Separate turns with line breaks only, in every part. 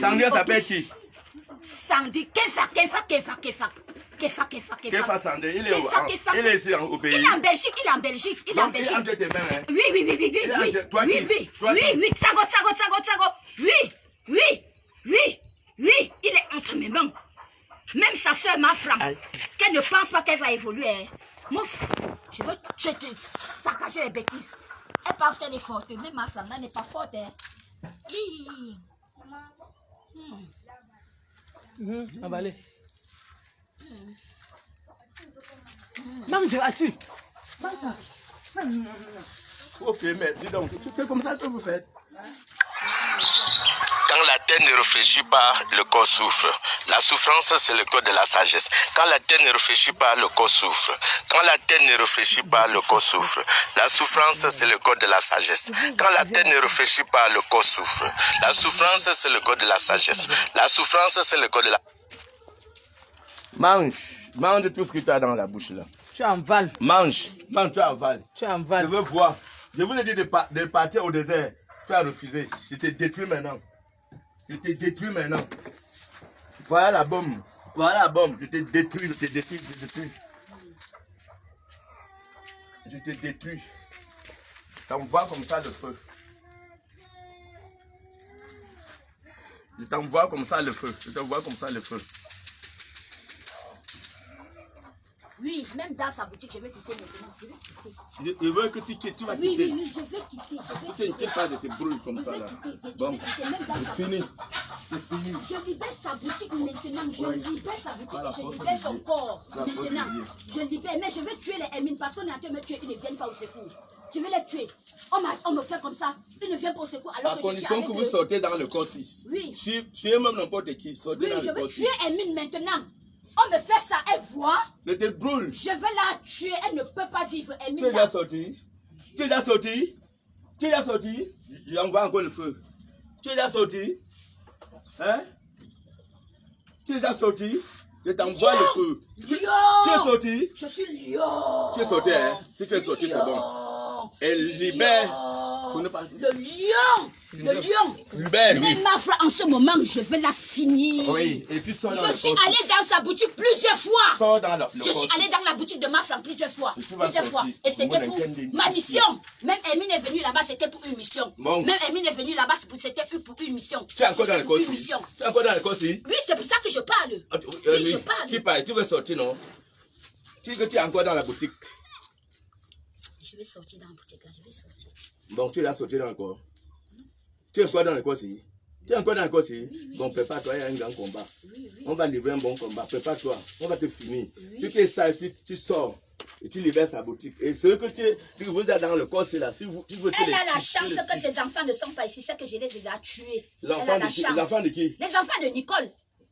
Sandra s'appelle qui?
Sandy, Kefa, Kefa, Kefa, Kefa. Kefa, Kefa, Kefa.
Kefa Sandra, il est,
Kefa, Kefa.
il est ici en- au pays.
Il est en Belgique, il est en Belgique, il est en
Donc, il est
Belgique.
mains. hein?
Oui, oui, oui, oui, oui, oui,
toi
oui, oui, oui, oui, tsago, tsago, tsago, tsago, oui, oui, oui, oui, il est entre mes mains. Même sa soeur m'a
Aïe.
qu'elle ne pense pas qu'elle va évoluer. hein. Mouf, je veux saccager les bêtises. Elle pense qu'elle est forte, mais ma femme là n'est pas forte. Hein. Hi.
Avalez. Mange, as-tu
dis donc, tu fais comme ça que vous faites.
Quand la tête ne réfléchit pas, le corps souffre. La souffrance, c'est le corps de la sagesse. Quand la tête ne réfléchit pas, le corps souffre. Quand la tête ne réfléchit pas, le corps souffre. La souffrance, c'est le corps de la sagesse. Quand la tête ne réfléchit pas, le corps souffre. La souffrance, c'est le corps de la sagesse. La souffrance, c'est le corps de la...
Mange, mange tout ce que tu as dans la bouche là.
Tu es en val.
Mange, mange, tu avales.
Tu es en
Je veux voir. Je vous ai dit de, pa- de partir au désert. Tu as refusé. Je te détruis maintenant. Je te détruis maintenant. Voilà la bombe. Voilà la bombe. Je te détruis, je te détruis, je te détruis. Je te détruis. T'envoie comme ça le feu. Je t'envoie comme ça le feu. Je t'envoie comme ça le feu.
Même dans sa boutique, je vais quitter maintenant. Je vais quitter.
Je, je veux que tu quittes, tu vas
Oui,
quitter.
oui, oui, je vais quitter. Je vais
Ne
quitter.
t'inquiète pas de te brûler comme
Je
ça
vais
là.
quitter. Je
Bon,
vais
c'est fini. C'est fini.
Je libère sa boutique maintenant. Je
Oui.
libère sa boutique et je libère son corps. Maintenant, je libère. Mais je vais tuer les Hermines parce qu'on est en train de me tuer. Ils ne viennent pas au secours. Je vais les tuer. On, on me fait comme ça. Ils ne viennent pas au secours. Alors
À
que je
condition que vous sortez dans le corps 6.
Oui.
Tu, tu es même n'importe qui, sortez dans
je
le
vais
corps 6.
tuer Hermine maintenant. On me fait ça, elle voit.
Je te brûle.
Je vais la tuer. Elle ne peut pas vivre.
Tu es déjà sorti Tu es déjà sorti Tu es déjà sorti J'envoie encore le feu. Tu es déjà sorti Hein? Tu es déjà sorti Je t'envoie le feu. Tu, tu es sorti
Je suis lion.
Tu es sorti, hein Si tu es sorti, c'est bon. Elle libère. Pas-
Le lion. Le lion. Mais
lui.
ma frère, en ce moment, je vais la finir.
Oui, et puis
Je suis allée dans sa boutique plusieurs fois.
Sors dans le, le
Je suis
six.
allée dans la boutique de ma plusieurs fois. Plusieurs fois. Et c'était pour ma mission. Même Emine est venue là-bas, c'était pour une mission.
Bon.
Même Emine est venue là-bas, c'était pour une mission.
Tu es encore dans le corps
une
6.
mission.
Tu es encore dans le corps 6
Oui, c'est pour ça que je parle.
Ah, euh,
Oui, je parle.
Tu parles, tu veux sortir, non? Tu dis que tu es encore dans la boutique.
Je vais sortir dans la boutique là, je vais sortir.
Bon, tu l'as sorti dans le corps. Tu es encore dans le corps, si? Tu es encore dans le corps, si? Bon, prépare-toi, il y a un grand combat.
Oui, oui.
On va livrer un bon combat. Prépare-toi. On va te finir. Si tu es sage, tu, tu sors. Et tu libères sa boutique. Et ce que tu, tu vous êtes dans le corps, c'est là. Si vous, tu veux, tu
Elle
les
a la chance
les
que ses enfants ne sont pas ici, c'est que je les ai déjà tués. Elle
L'enfant
a
de
la
qui-
chance.
l'enfant de qui?
Les enfants de Nicole.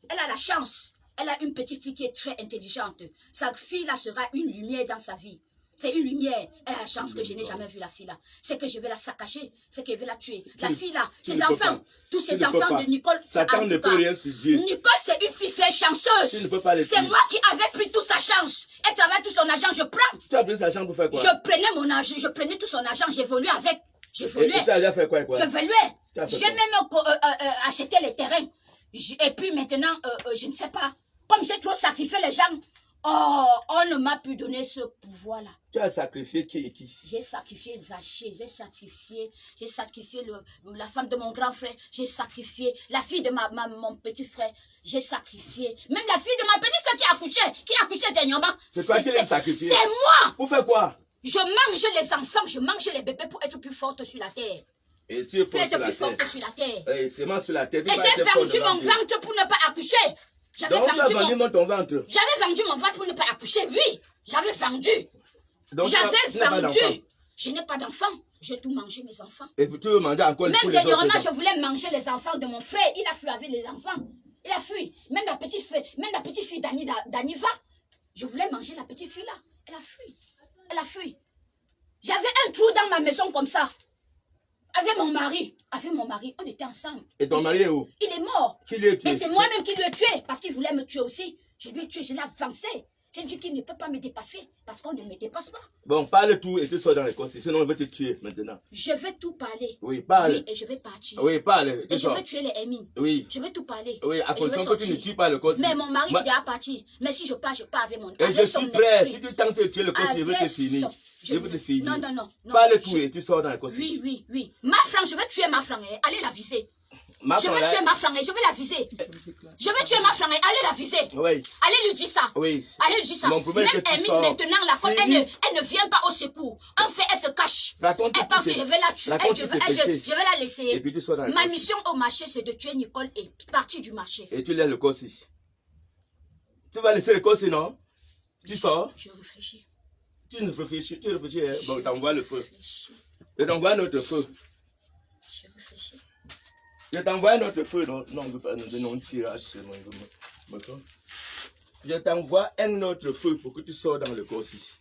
Elle a la chance. Elle a une petite fille qui est très intelligente. Sa fille là sera une lumière dans sa vie. C'est une lumière. Elle a la chance que je n'ai jamais vu la fille là. C'est que je vais la saccager. C'est que je vais la tuer. La fille là, ses enfants, tous ces
peux
enfants de Nicole.
Satan ne peut rien sur Dieu.
Nicole, c'est une fille très chanceuse. C'est moi qui avais pris toute sa chance. Elle travaille tout son argent, je prends.
Tu as pris sa chambre pour faire quoi?
Je prenais mon argent, je prenais tout son argent, j'évoluais avec.
et,
J'évoluais.
et tu as déjà fait quoi, et quoi?
J'ai même euh, euh, euh, acheté les terrains. Et puis maintenant, euh, je ne sais pas. Comme j'ai trop sacrifié les gens, oh, on ne m'a plus donné ce pouvoir-là.
Tu as sacrifié qui et qui?
J'ai sacrifié Zaché, j'ai sacrifié, j'ai sacrifié le- la femme de mon grand frère, j'ai sacrifié la fille de ma, ma- mon petit frère, j'ai sacrifié même la fille de ma petite soeur qui a accouché, qui a accouché dernièrement.
C'est toi qui l'as sacrifié.
C'est moi.
Pour faire quoi?
Je mange les enfants, je mange les bébés pour être plus forte sur la terre.
Et tu es fort
être
sur la
plus
terre.
forte sur la terre.
Et c'est moi sur la tête.
Et j'ai vendu mon ventre pour ne pas accoucher. J'avais
Donc tu as
vendu, mon...
ton ventre.
j'avais vendu mon ventre pour ne pas accoucher, oui. J'avais vendu. J'avais vendu. Je n'ai pas d'enfant. J'ai tout mangé, mes enfants.
Et tu veux manger encore
Même dernièrement, je voulais manger les enfants de mon frère. Il a fui avec les enfants. Il a fui. Même la petite fille, même la petite fille d'Annie, d'Annie va. Je voulais manger la petite fille là. Elle a fui. Elle a fui. J'avais un trou dans ma maison comme ça. Avec mon mari. Avec mon mari. On était ensemble.
Et ton mari est où?
Il est mort.
Qui lui a tué?
Et c'est moi-même qui lui ai tué. Parce qu'il voulait me tuer aussi. Je lui ai tué. Je l'ai avancé. C'est Dieu qui ne peut pas me dépasser parce qu'on ne me dépasse pas.
Bon, parle tout et tu sors dans l'école. Sinon, on va te tuer maintenant.
Je vais tout parler.
Oui, parle.
Oui, et je vais partir.
Oui, parle.
Et je vais tuer les émines.
Oui.
Je vais tout parler.
Oui, à condition que tu ne tues pas le corps.
Mais mon mari
Moi-
est déjà parti. Mais si je pars, je pars avec mon
Et
avec
je
son
suis prêt. Si tu tentes de tuer le corps, je vais te finir.
son-
Je vais te finir.
Non, non, non. non.
Parle tout et tu sors dans l'école.
Oui, oui, oui. Ma flanque, je vais tuer ma flanque. Allez la viser. Je vais tuer ma flanque. Je vais la viser. Je vais tuer ma flanque. Allez la viser.
Oui,
Allez lui dire ça.
oui.
Allez lui dire ça.
Mon
Même maintenant, comme
C'est
elle ne, elle ne vient pas au secours. En fait, elle se cache.
Raconte
Elle pense que je vais la tuer. Elle, je, vais,
tes
elle, je,
péchés.
je vais la laisser.
Et puis tu dans
Ma mission au marché, c'est de tuer Nicole et partir du marché.
Et tu laisses le corps ici. Tu vas laisser le corps non? Tu sors.
Je réfléchis.
Tu ne réfléchis, tu réfléchis. hein. Bon, t'envoies le feu.
Je
t'envoie notre feu.
Je
t'envoie notre feu. Non, non, on ne veut pas nous non tirage. me- me prends. Je t'envoie un autre feu pour que tu sors dans le corps ici.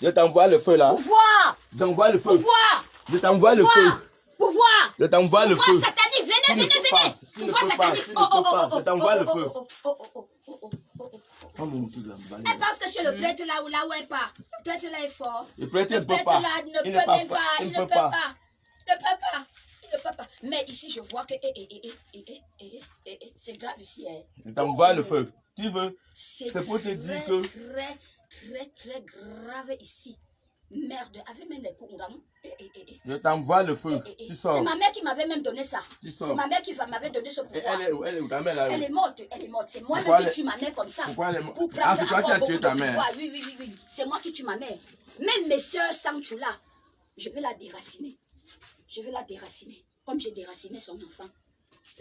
Je t'envoie le feu là.
Pouvoir
Je t'envoie le feu.
Pouvoir
Je t'envoie le feu.
Pouvoir Pouvoir
Je t'envoie le
Pouvoir
feu.
satanique,
Tu
venez,
ne
venez, venez Pouvoir satanique
tu ne peux pas, je t'envoie le
oh,
feu.
oh, oh, oh, oh, oh, oh, oh, oh.
Oh,
que chez le prêtre là où là où elle part, le prêtre prêtre-là est fort.
Le prêtre ne peut pas.
Il ne peut
pas.
Il ne peut pas. Il ne peut pas. Il ne peut pas. Mais ici, je vois que c'est grave ici.
Il t'envoie le feu. Tu veux.
C'est
pour te dire que...
très, très, très grave ici. Merde, avec même les coups,
je t'envoie le feu.
Eh, eh, eh. C'est ma mère qui m'avait même donné ça. C'est ma mère qui va- m'avait donné ce pouvoir.
Elle est Elle est où? Ta mère là
Elle est morte, elle est morte. C'est moi-même qui tue ma mère comme ça.
Pourquoi elle est morte?
Pour
Ah, c'est toi qui as tué ta mère.
Oui, oui, oui, oui. C'est moi qui tue ma mère. Même mes soeurs Sanchula, je vais la déraciner. Je vais la déraciner. Comme j'ai déraciné son enfant.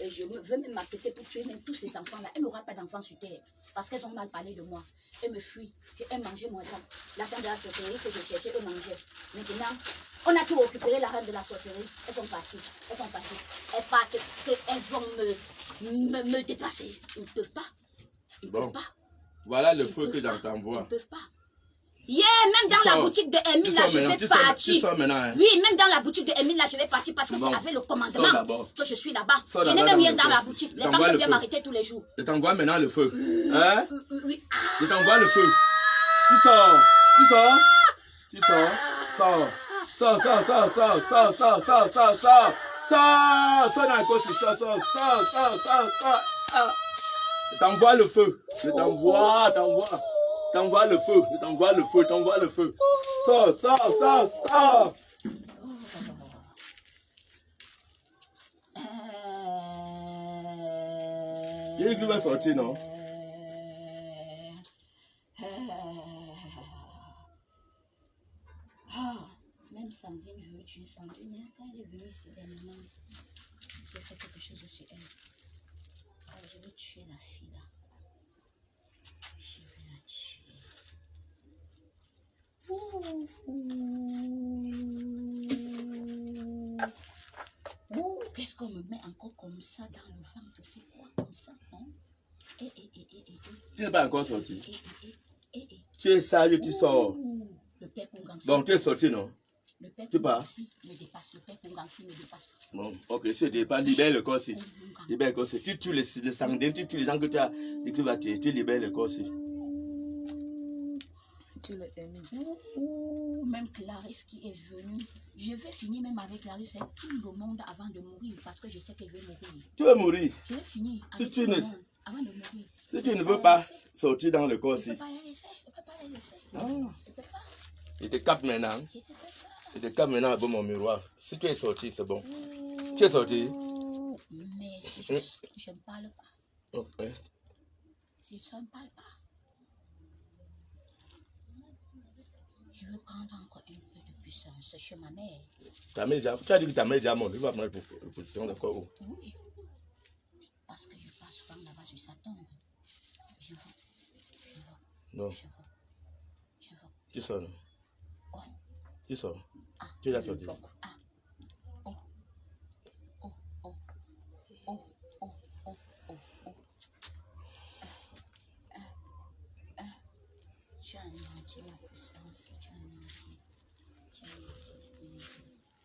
Je veux même m'apprêter pour tuer même tous ces enfants-là. Elle n'aura pas d'enfants sur terre. Parce qu'elles ont mal parlé de moi. Elles me fuient. Elles mangeaient mon argent. L'argent de la sorcellerie que je cherchais, eux mangeaient. Maintenant, on a tout récupéré l'argent de la sorcellerie. Elles sont parties. Elles sont parties. Elles partent. Elles vont me, me, me dépasser. Ils ne peuvent pas. Ils ne
Bon.
peuvent pas.
Voilà le
Ils
feu que
pas.
je t'envoie.
Ils ne peuvent pas. Yeah, même dans la boutique de Emile, là, je vais partir.
hein.
Oui, même dans la boutique de Emile, là, je vais partir parce que c'est avec le commandement que je suis là-bas. Je n'ai même rien dans la boutique. Les banques viennent m'arrêter tous les jours.
Je t'envoie maintenant le feu. Hein
Oui. Ah,
Je t'envoie le feu. Tu sors. Tu sors. Tu sors. Sors. Sors, sors, sors, sors, sors, sors, sors, sors, sors. Sors. Sors dans le côté. Sors, sors, sors, sors, sors, sors. Ah. Je t'envoie le feu. Je t'envoie, t'envoie. T'envoie le feu. T'envoie le feu. T'envoie le feu. Sors, sors, sors, sors. Il va sortir, non?
Ah, même Sandrine, je veux tuer Sandrine. Quand elle est venue ici dernièrement, j'ai fait quelque chose sur elle. Ah, je vais tuer la fille là. Je vais la tuer. Ouh. Ouh, qu'est-ce qu'on me met encore comme ça dans le ventre? C'est quoi comme ça, non Eh, eh, eh.
Tu n'es pas encore sorti. Tu es sage, tu sors.
Le père Kungansi.
Bon, tu es sorti, non?
Le père
tu pars.
Me dépasse. Le père Kungansi me dépasse.
Bon, ok, c'est dépend. Libère le corps. Libère le corps. Tu tues les, les sanguins, tu tues les gens que tu as dit que tu vas tuer. Tu libères le corps.
Tu l'as aimé.
Ouh, ouh, même Clarisse qui est venue. Je vais finir même avec Clarisse et tout le monde avant de mourir parce que je sais qu'elle veut mourir.
Tu veux mourir?
Je vais finir
Si tu
tout le
ne-
monde avant de mourir.
Si tu ne veux pas sortir dans le corps
Je ne peux pas la laisser. Je ne peux pas la laisser.
Ah.
Je ne peux pas.
je te capte maintenant.
Je ne peux pas.
Je te capte maintenant avec mon miroir. Si tu es sorti, c'est bon. Tu es sorti.
Mais si je, je ne parle pas,
Ok.
si je ne parle pas, veux prendre encore un peu de puissance chez ma mère.
Ta mère, déjà- tu as dit que ta mère est déjà morte. Tu vas prendre pour position d'accord où
Oui. Parce que je passe souvent là-bas sur sa tombe. Je veux, je veux,
Non,
je veux, je veux.
non
Oh,
Tu sors.
ah,
Tu l'as sorti.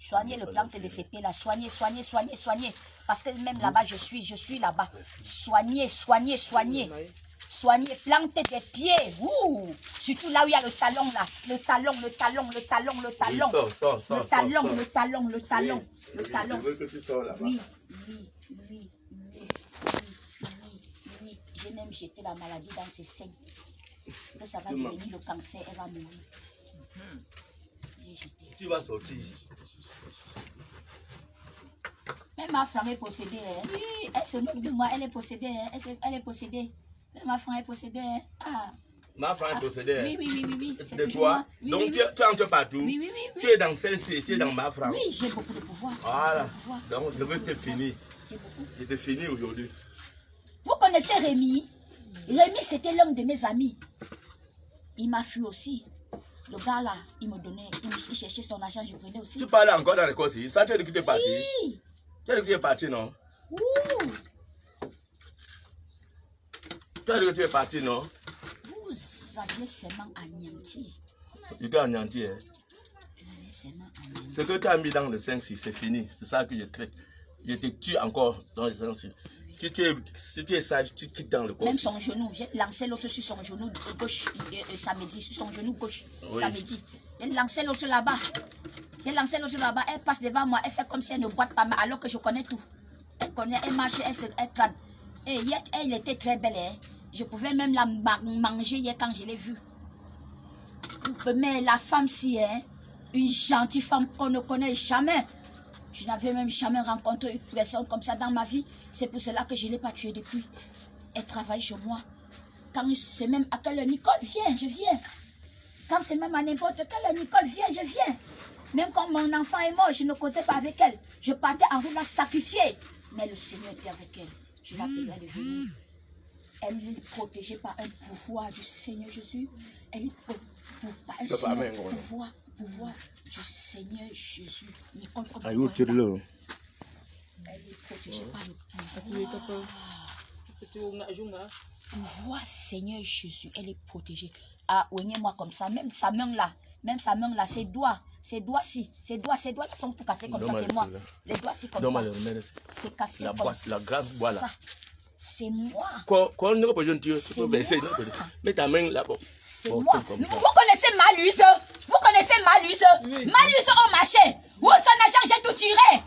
soignez le plante de ces pieds-là. Soignez, soignez, soignez, soignez. Parce que même là-bas, je suis, je suis là-bas. Soignez, soignez, soignez. Soignez, plantez des pieds. Ouh. Surtout là où il y a le talon, là. Le talon, le talon, le talon, le talon.
sors, sors, sors,
le talon, le talon, le talon,
Oui,
le talon.
Je veux que tu sors là-bas.
Oui, oui, oui, oui, oui, oui, oui. J'ai même jeté la maladie dans ses seins. Que ça va devenir le cancer, elle va mourir. J'ai jeté.
Tu vas sortir.
Même ma femme est possédée. hein. Oui, elle se moque de moi, elle est possédée. hein. Elle, se- elle est possédée. Même ma femme est possédée. hein. Ah,
Ma femme est possédée.
oui, oui, oui, oui. oui.
De toi.
Oui,
Donc
oui,
tu, tu entres partout.
Oui, oui, oui, oui.
Tu es dans celle-ci, tu es dans ma femme.
Oui, j'ai beaucoup de pouvoir.
Voilà.
Pouvoir.
Donc je veux te finir.
J'ai beaucoup.
Je te finis aujourd'hui.
Vous connaissez Rémi? Rémi, c'était l'un de mes amis. Il m'a fui aussi. Le gars là, il me donnait, il, me, cherchait son argent, je prenais aussi.
Tu parles encore dans l'école ici. Ça, tu tu es parti.
Oui.
Tu as dit que tu es parti, non
Ouh.
Tu as dit que tu es parti, non
Vous aviez seulement anéanti.
Je t'ai anéanti. Hein.
Vous avez seulement anéanti.
Ce que tu as mis dans le 5-6, c'est fini. C'est ça que je traite. Je te tue encore dans le 5-6. Si tu es, si tu es sage, tu quittes dans le corps.
Même son genou, j'ai lancé l'autre sur son genou gauche euh, euh, samedi, sur son genou gauche
Oui.
samedi. J'ai lancé l'autre là-bas. J'ai lancé l'autre là-bas. Elle passe devant moi, elle fait comme si elle ne boite pas, mais alors que je connais tout. Elle connaît, elle marche, elle se elle. Et hier, elle était très belle. Hein. Je pouvais même la ma- manger hier quand je l'ai vue. Mais la femme, si, hein, une gentille femme qu'on ne connaît jamais. Je n'avais même jamais rencontré une personne comme ça dans ma vie. C'est pour cela que je ne l'ai pas tuée depuis. Elle travaille chez moi. Quand c'est même à quelle Nicole vient, je viens. Quand c'est même à n'importe quelle Nicole vient, je viens. Même quand mon enfant est mort, je ne causais pas avec elle. Je partais en route la sacrifier. Mais le Seigneur était avec elle. Je l'appelais de venir. Elle est protégée par un pouvoir du Seigneur Jésus. Elle est pro- pou- par un Seigneur,
même, ouais.
pouvoir, pouvoir du Seigneur Jésus.
Ah.
Elle est protégée par le pouvoir pouvoir, Seigneur Jésus, elle est protégée. Ah, oignez-moi comme ça, même sa main là, même sa main là, ses doigts, ses doigts-ci, ses doigts, ses doigts là sont tout cassés comme ça, c'est moi. Les doigts-ci comme ça, c'est cassé
La
comme
boîte, la grande boîte, là.
ça. C'est moi,
Quand, quand on ne peut pas tu
C'est
peux verser. Mets ta main là-bas.
c'est
Bon,
moi. Vous
ça.
connaissez Malus Vous connaissez Malus Malus au marché. Oh, son argent, j'ai tout tiré.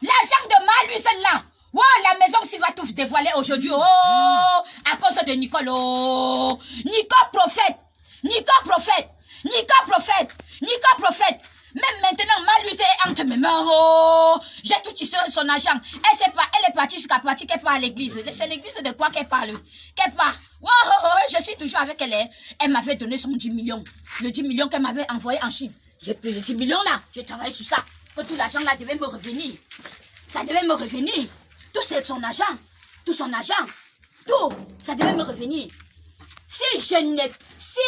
L'argent de Malus là. Oh, la maison s'il va tout dévoiler aujourd'hui. Oh, à cause de Nicole. Oh, Nicole prophète. Nicole prophète. Nicole prophète. Nicole prophète. Même maintenant, Malus est entre mes mains. Oh, j'ai tout tiré son argent. Elle, sait pas, elle est partie jusqu'à partir qu'elle part à l'église. C'est l'église de quoi qu'elle parle? Qu'elle part. Oh, oh, oh, je suis toujours avec elle. hein. Elle m'avait donné son 10 millions. Le 10 millions qu'elle m'avait envoyé en Chine. J'ai pris le 10 millions là. J'ai travaillé sur ça. Que tout l'argent là devait me revenir. Ça devait me revenir. Tout c'est son argent. Tout son argent. Tout. Ça devait me revenir. Si je n'ai, si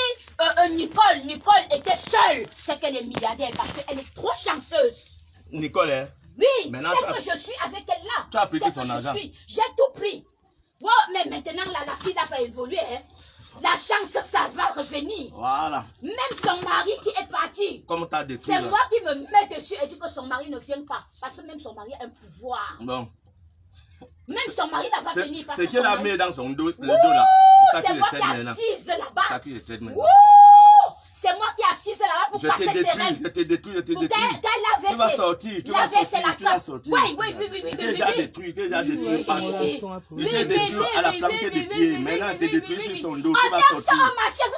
euh, euh, Nicole, Nicole était seule, c'est qu'elle est milliardaire parce qu'elle est trop chanceuse.
Nicole, hein,
Oui, c'est que je suis avec elle là.
Tu as pris son argent.
J'ai tout pris. Ouais, mais maintenant là, la fille là va évoluer. Hein. La chance, ça va revenir.
voilà.
Même son mari qui est parti.
Comme tu as détruit.
C'est moi qui me mets dessus et dis que son mari ne vient pas. Parce que même son mari a un pouvoir.
Bon.
Même son mari
C'est
venir. parce
c'est
que
qu'elle a mis dans son dos, le dos là. C'est
moi qui assise là-bas. C'est moi qui assise là-bas pour passer
détruit,
règles.
je t'ai détruit, je t'ai détruit. Tu vas sortir, tu vas sortir,
la
tu vas sortir.
Oui, oui, oui, oui, oui,
t'es déjà détruit, t'es déjà détruit partout.
oui,
Tu
oui,
t'es
oui,
détruit à la
oui,
des pieds. Maintenant,
oui,
tu t'es
oui,
détruit sur son dos, tu vas sortir.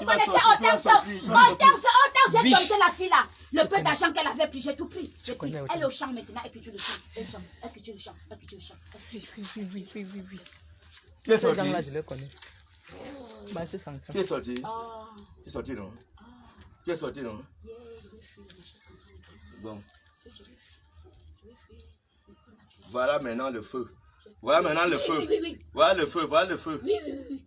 vas
autant ça,
sortir.
autant ça, j'ai dompté la fille là. Le peu d'argent qu'elle avait pris, j'ai tout pris. J'ai pris.
connais,
Elle est au champ maintenant, elle culture le champ, elle chante, elle culture le champ, elle culture le champ. elle culture-
Oui, oui, oui, oui, oui, oui.
Tu es
Ces
sorti.
je les connais. Bah, je sens ça.
Tu es sorti.
Ah,
Tu es sorti, non? Tu es sorti, non? Bon. Voilà maintenant le feu. Voilà maintenant le feu. Voilà le feu, voilà le feu.
Oui, oui, oui,